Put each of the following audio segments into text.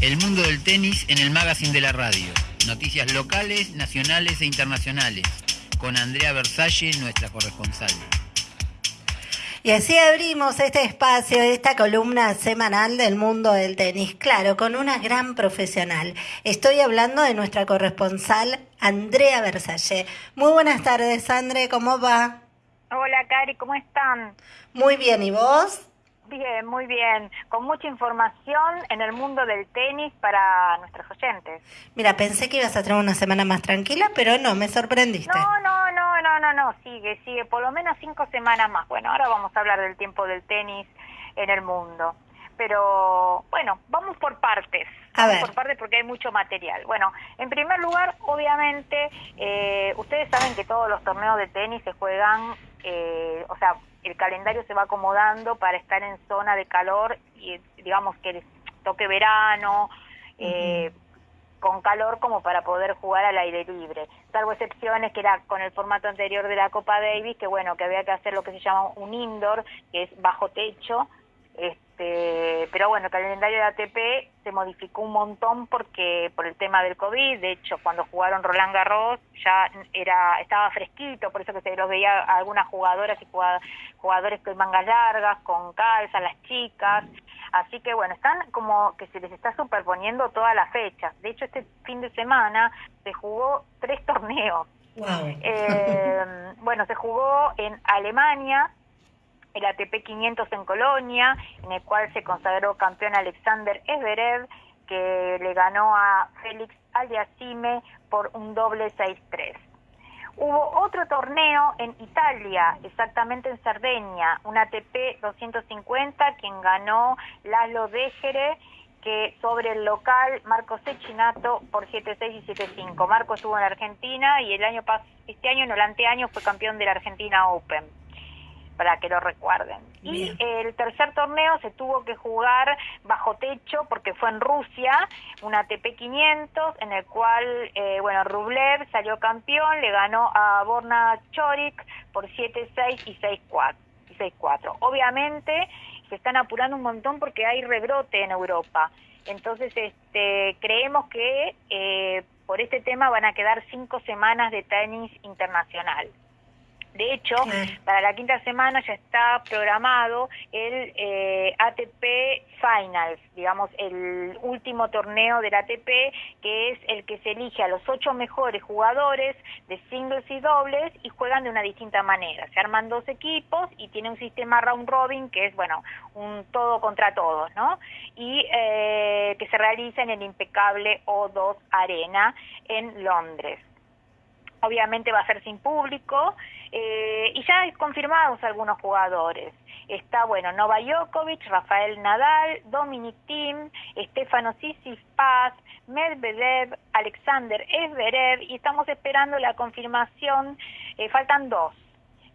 El mundo del tenis en el magazine de la radio. Noticias locales, nacionales e internacionales. Con Andrea Versalle, nuestra corresponsal. Y así abrimos este espacio, esta columna semanal del mundo del tenis, claro, con una gran profesional. Estoy hablando de nuestra corresponsal Andrea Versalle. Muy buenas tardes, Andre, ¿cómo va? Hola, Cari, ¿cómo están? Muy bien, ¿y vos? Bien, muy bien. Con mucha información en el mundo del tenis para nuestros oyentes. Mira, pensé que ibas a tener una semana más tranquila, pero no, me sorprendiste. No, no, no, no, no, no, sigue, sigue. Por lo menos cinco semanas más. Bueno, ahora vamos a hablar del tiempo del tenis en el mundo. Pero bueno, vamos por partes. A ver. Por partes porque hay mucho material. Bueno, en primer lugar, obviamente, eh, ustedes saben que todos los torneos de tenis se juegan, eh, o sea, el calendario se va acomodando para estar en zona de calor y digamos que toque verano, eh, con calor como para poder jugar al aire libre. Salvo excepciones que era con el formato anterior de la Copa Davis, que bueno, que había que hacer lo que se llama un indoor, que es bajo techo, este, pero bueno, el calendario de ATP se modificó un montón porque por el tema del COVID, de hecho cuando jugaron Roland Garros ya era estaba fresquito, por eso que se los veía a algunas jugadoras y jugadores con mangas largas, con calza, las chicas, así que bueno, están como que se les está superponiendo todas las fechas. De hecho este fin de semana se jugó tres torneos. Eh, bueno, se jugó en Alemania, el ATP 500 en Colonia, en el cual se consagró campeón Alexander Everev, que le ganó a Félix Aliasime por un doble 6-3. Hubo otro torneo en Italia, exactamente en Cerdeña, un ATP 250, quien ganó Laszlo Dejere, que sobre el local Marco Cecchinato por 7-6 y 7-5. Marco estuvo en Argentina y el año este año, en el anteaño, fue campeón de la Argentina Open para que lo recuerden. Y el tercer torneo se tuvo que jugar bajo techo porque fue en Rusia, un ATP 500, en el cual, eh, bueno, Rublev salió campeón, le ganó a Borna Chorik por 7-6 y 6-4. 6-4. Obviamente se están apurando un montón porque hay rebrote en Europa. Entonces, este, creemos que eh, por este tema van a quedar cinco semanas de tenis internacional. De hecho, para la quinta semana ya está programado el eh, ATP Finals, digamos, el último torneo del ATP, que es el que se elige a los ocho mejores jugadores de singles y dobles y juegan de una distinta manera. Se arman dos equipos y tiene un sistema round robin que es, bueno, un todo contra todos, ¿no? Y eh, que se realiza en el impecable O2 Arena en Londres obviamente va a ser sin público, eh, y ya confirmados algunos jugadores. Está, bueno, Nova Djokovic, Rafael Nadal, Dominic Thiem, Stefano Tsitsipas, Medvedev, Alexander Zverev, y estamos esperando la confirmación, eh, faltan dos.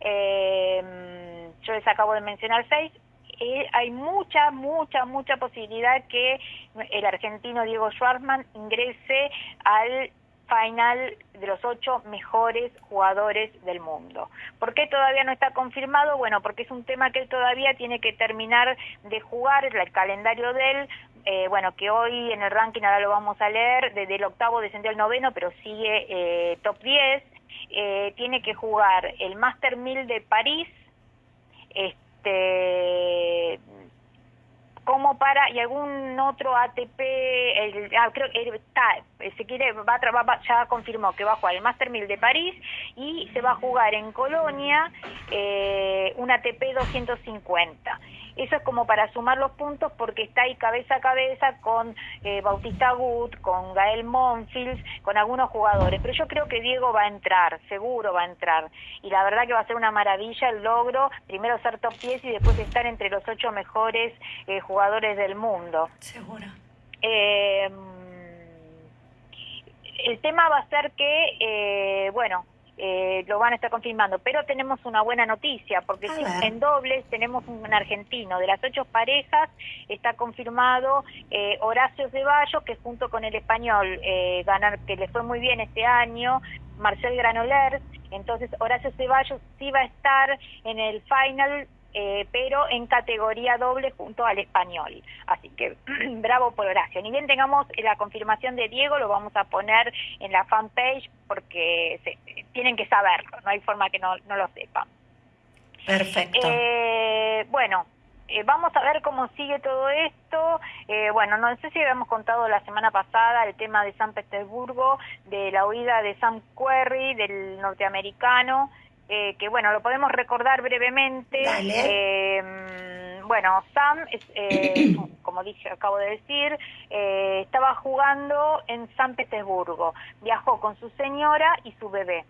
Eh, yo les acabo de mencionar seis, hay mucha, mucha, mucha posibilidad que el argentino Diego Schwartzman ingrese al final de los ocho mejores jugadores del mundo. ¿Por qué todavía no está confirmado? Bueno, porque es un tema que él todavía tiene que terminar de jugar, el calendario de él, eh, bueno, que hoy en el ranking ahora lo vamos a leer, desde el octavo descendió al noveno, pero sigue eh, top 10, eh, tiene que jugar el Master 1000 de París, este como para y algún otro ATP el, ah, creo que está se quiere va, va, ya confirmó que va a jugar el Master 1000 de París y se va a jugar en Colonia eh, un ATP 250 eso es como para sumar los puntos porque está ahí cabeza a cabeza con eh, Bautista Gut, con Gael Monfils, con algunos jugadores. Pero yo creo que Diego va a entrar, seguro va a entrar. Y la verdad que va a ser una maravilla el logro, primero ser top 10 y después estar entre los ocho mejores eh, jugadores del mundo. Seguro. Eh, el tema va a ser que, bueno, eh, lo van a estar confirmando. Pero tenemos una buena noticia, porque en dobles tenemos un argentino. De las ocho parejas está confirmado eh, Horacio Ceballos, que junto con el español eh, ganar, que le fue muy bien este año, Marcel Granollers. Entonces Horacio Ceballos sí va a estar en el final eh, pero en categoría doble junto al español. Así que bravo por Horacio. Ni bien tengamos la confirmación de Diego, lo vamos a poner en la fanpage porque tienen que saberlo, no hay forma que no, no lo sepan. Perfecto. Eh, bueno, eh, vamos a ver cómo sigue todo esto. Eh, bueno, no sé si habíamos contado la semana pasada el tema de San Petersburgo, de la huida de Sam Querry, del norteamericano, eh, que bueno, lo podemos recordar brevemente. bueno, Sam, es, como dije, acabo de decir, estaba jugando en San Petersburgo. Viajó con su señora y su bebé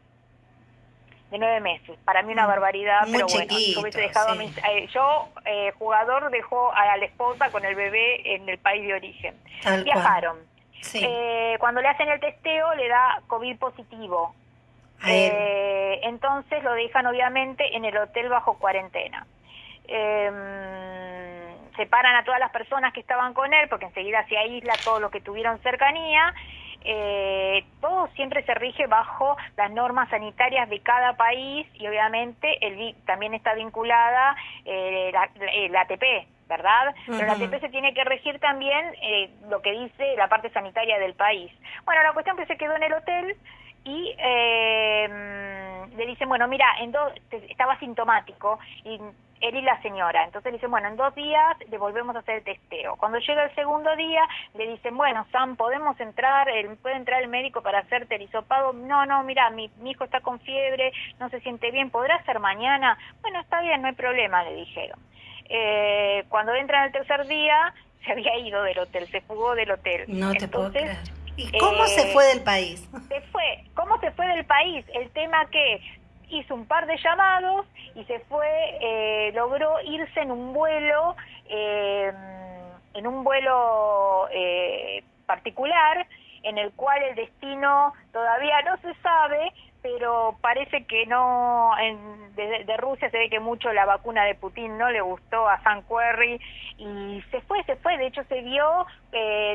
de nueve meses. Para mí una mm, barbaridad, pero bueno, yo hubiese dejado a eh, yo, eh, jugador, dejó a la esposa con el bebé en el país de origen. Viajaron. Eh, cuando le hacen el testeo le da COVID positivo. Entonces lo dejan obviamente en el hotel bajo cuarentena. Em, separan a todas las personas que estaban con él porque enseguida se aísla todo lo que tuvieron cercanía eh, todo siempre se rige bajo las normas sanitarias de cada país y obviamente el, también está vinculada eh, la, ATP, ¿verdad? Pero la ATP se tiene que regir también eh, lo que dice la parte sanitaria del país. Bueno, la cuestión que se quedó en el hotel y eh, le dicen, bueno, mira, en dos, estaba sintomático y él y la señora. Entonces le dicen, bueno, en dos días le volvemos a hacer el testeo. Cuando llega el segundo día, le dicen, bueno, Sam, ¿podemos entrar? ¿Puede entrar el médico para hacerte el hisopado? No, no, mira, mi, hijo está con fiebre, no se siente bien, ¿podrá ser mañana? Bueno, está bien, no hay problema, le dijeron. Eh, cuando entra en el tercer día, se había ido del hotel, se fugó del hotel. No te puedo creer. ¿Y cómo se eh, fue del país? Se fue. ¿Cómo se fue del país? El tema que hizo un par de llamados y se fue, eh, logró irse en un vuelo, eh, en un vuelo eh, particular, en el cual el destino todavía no se sabe, pero parece que no, en, de, Rusia se ve que mucho la vacuna de Putin no le gustó a San Querry y se fue, se fue, de hecho se vio,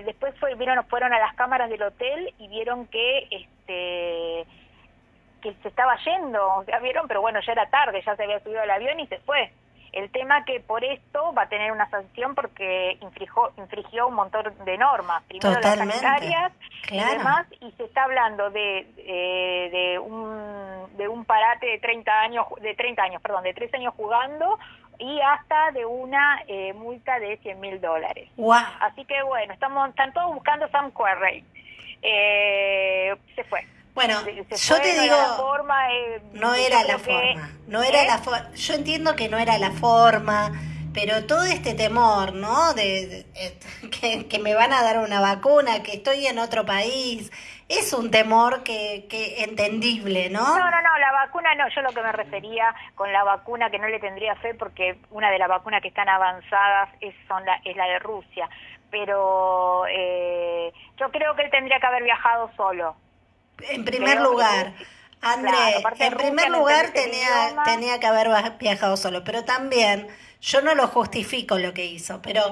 después fue, vieron, fueron a las cámaras del hotel y vieron que este que se estaba yendo, ya vieron, pero bueno, ya era tarde, ya se había subido al avión y se fue. El tema que por esto va a tener una sanción porque infringió, infringió un montón de normas, primero las sanitarias y demás, y se está hablando de, eh, de, un, de un parate de 30 años, de 30 años, perdón, de 3 años jugando y hasta de una eh, multa de 100 mil dólares. Así que bueno, estamos, están todos buscando Sam Querrey. Eh, se fue. Bueno, yo te digo, no era la forma, no era la forma, yo entiendo que no era la forma, pero todo este temor, ¿no? De, que, me van a dar una vacuna, que estoy en otro país, es un temor que, que entendible, ¿no? No, no, no, la vacuna no, yo lo que me refería con la vacuna que no le tendría fe porque una de las vacunas que están avanzadas es, son la, es la de Rusia, pero eh, yo creo que él tendría que haber viajado solo en primer lugar, André, en primer lugar tenía, tenía que haber viajado solo, pero también yo no lo justifico lo que hizo, pero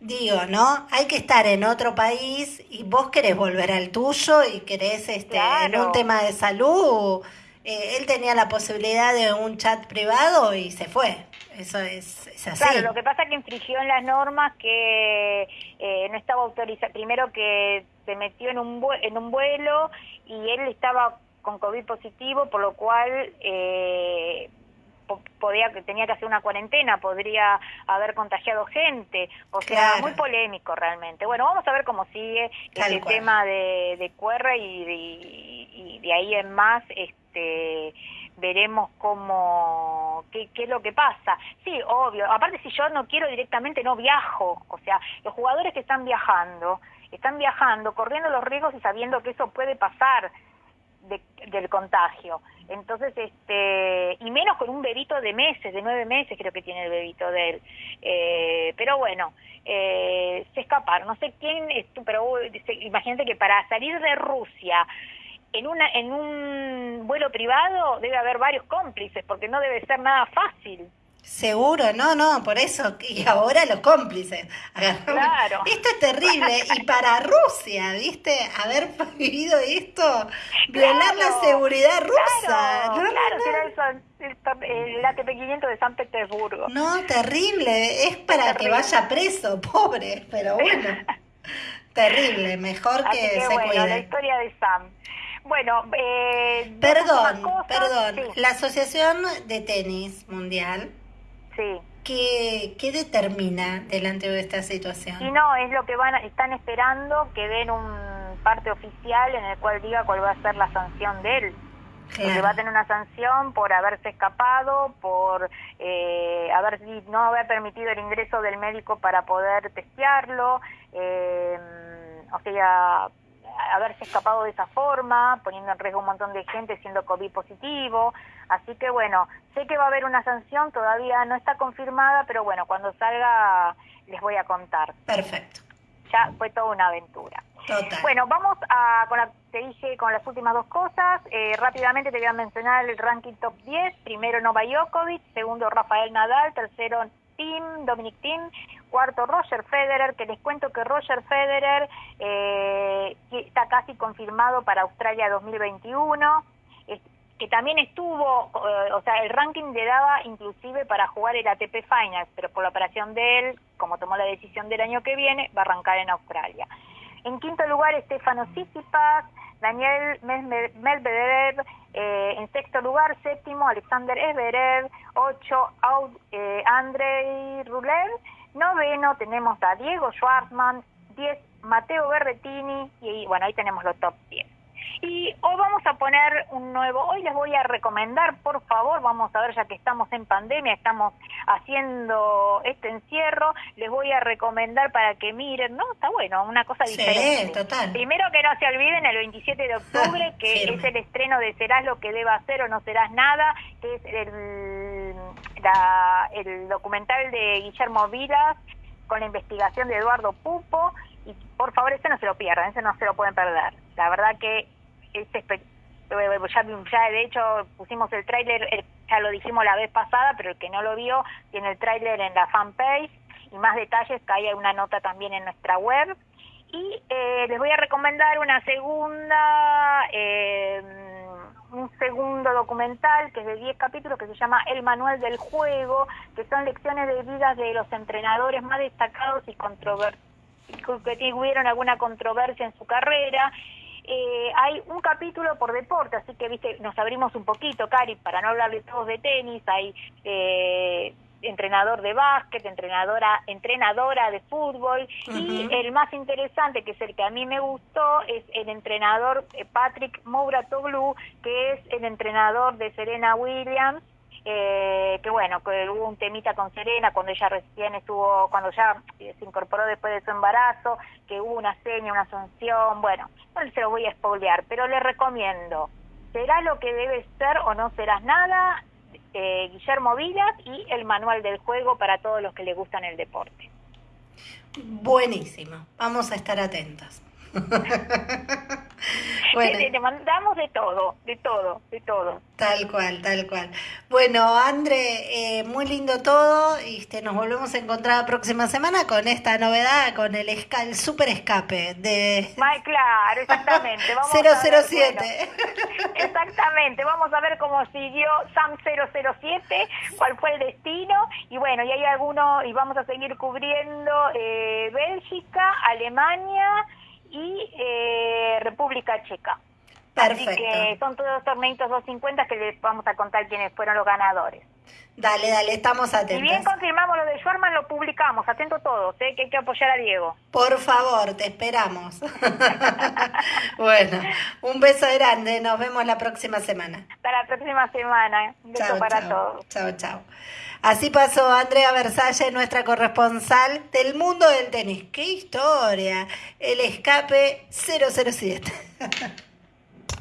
digo, ¿no? Hay que estar en otro país y vos querés volver al tuyo y querés, este, en un tema de salud, eh, él tenía la posibilidad de un chat privado y se fue. Eso es, así. Claro, lo que pasa es que infringió en las normas que eh, no estaba autorizado. Primero que se metió en un, en un vuelo y él estaba con COVID positivo, por lo cual eh, podía tenía que hacer una cuarentena, podría haber contagiado gente, o sea, muy polémico realmente. Bueno, vamos a ver cómo sigue el tema de, de Cuerra y, y, de ahí en más, este veremos cómo qué, qué es lo que pasa. Sí, obvio. Aparte, si yo no quiero directamente, no viajo. O sea, los jugadores que están viajando están viajando, corriendo los riesgos y sabiendo que eso puede pasar del contagio. Entonces, este, y menos con un bebito de meses, de nueve meses creo que tiene el bebito de él. Eh, pero bueno, eh, se escaparon. No sé quién, pero imagínate que para salir de Rusia en, una, en un vuelo privado debe haber varios cómplices, porque no debe ser nada fácil. Seguro, no, no, por eso. Y ahora los cómplices. Claro. Esto es terrible. Y para Rusia, ¿viste? Haber vivido esto, violar la seguridad rusa. Claro, claro, el, ATP 500 de San Petersburgo. No, terrible. Es para que vaya preso, pobre, pero bueno. terrible, mejor que, se bueno, cuide. la historia de Sam. Bueno, eh, perdón, perdón. La Asociación de Tenis Mundial Sí. ¿Qué, ¿Qué, determina delante de esta situación? Y no, es lo que van están esperando que den un parte oficial en el cual diga cuál va a ser la sanción de él. Claro. va a tener una sanción por haberse escapado, por eh, haber no haber permitido el ingreso del médico para poder testearlo, eh, o sea, haberse escapado de esa forma, poniendo en riesgo un montón de gente siendo COVID positivo. Así que bueno, sé que va a haber una sanción, todavía no está confirmada, pero bueno, cuando salga les voy a contar. Perfecto. Ya fue toda una aventura. Total. Bueno, vamos a, con la, te dije con las últimas dos cosas. Eh, rápidamente te voy a mencionar el ranking top 10. Primero Novak Djokovic, segundo Rafael Nadal, tercero Tim, Dominic Tim, cuarto Roger Federer, que les cuento que Roger Federer eh, está casi confirmado para Australia 2021, que también estuvo, eh, o sea, el ranking le daba inclusive para jugar el ATP Finals, pero por la operación de él, como tomó la decisión del año que viene, va a arrancar en Australia. En quinto lugar, Estefano Tsitsipas, Daniel Medvedev, eh, en sexto lugar, séptimo, Alexander Everer, ocho, eh, Andrei noveno tenemos a Diego Schwartzman, diez, Mateo Berretini, y bueno, ahí tenemos los top 10. Y hoy vamos a poner un nuevo, hoy les voy a recomendar, por favor, vamos a ver, ya que estamos en pandemia, estamos haciendo este encierro, les voy a recomendar para que miren, ¿no? Está bueno, una cosa diferente. Sí, total. Primero que no se olviden el 27 de octubre, que es el estreno de Serás lo que deba hacer o no serás nada, que es el, el documental de Guillermo Vilas con la investigación de Eduardo Pupo, y por favor, ese no se lo pierdan, ese no se lo pueden perder. La verdad que este ya, ya de hecho pusimos el tráiler, ya lo dijimos la vez pasada, pero el que no lo vio tiene el tráiler en la fanpage y más detalles que hay una nota también en nuestra web. Y eh, les voy a recomendar una segunda, eh, un segundo documental que es de 10 capítulos que se llama El Manual del Juego, que son lecciones de vida de los entrenadores más destacados y que tuvieron alguna controversia en su carrera. Eh, hay un capítulo por deporte, así que viste nos abrimos un poquito, Cari, para no hablar de todos de tenis, hay eh, entrenador de básquet, entrenadora, entrenadora de fútbol y el más interesante, que es el que a mí me gustó, es el entrenador eh, Patrick Mouratoglu, que es el entrenador de Serena Williams eh, que bueno, que hubo un temita con Serena cuando ella recién estuvo, cuando ya se incorporó después de su embarazo, que hubo una seña, una sanción, bueno, no se lo voy a spoilear, pero le recomiendo, será lo que debe ser o no serás nada, eh, Guillermo Vilas y el manual del juego para todos los que le gustan el deporte. Buenísimo, vamos a estar atentos. bueno. te, mandamos de todo, de todo, de todo. Tal cual, tal cual. Bueno, André, eh, muy lindo todo y este, nos volvemos a encontrar la próxima semana con esta novedad, con el, el super escape de... claro, exactamente. Vamos 007. exactamente, vamos a ver cómo siguió Sam 007, cuál fue el destino y bueno, y hay algunos, y vamos a seguir cubriendo eh, Bélgica, Alemania, y eh, República Checa. Perfecto. Así que son todos torneitos 250 que les vamos a contar quiénes fueron los ganadores. Dale, dale, estamos atentos. Si bien confirmamos lo de Schwarman, lo publicamos. Atento todos, ¿eh? que hay que apoyar a Diego. Por favor, te esperamos. bueno, un beso grande. Nos vemos la próxima semana. Hasta la próxima semana. Un beso para todos. Chao, chao. Así pasó Andrea Versalle, nuestra corresponsal del mundo del tenis. ¡Qué historia! El escape 007.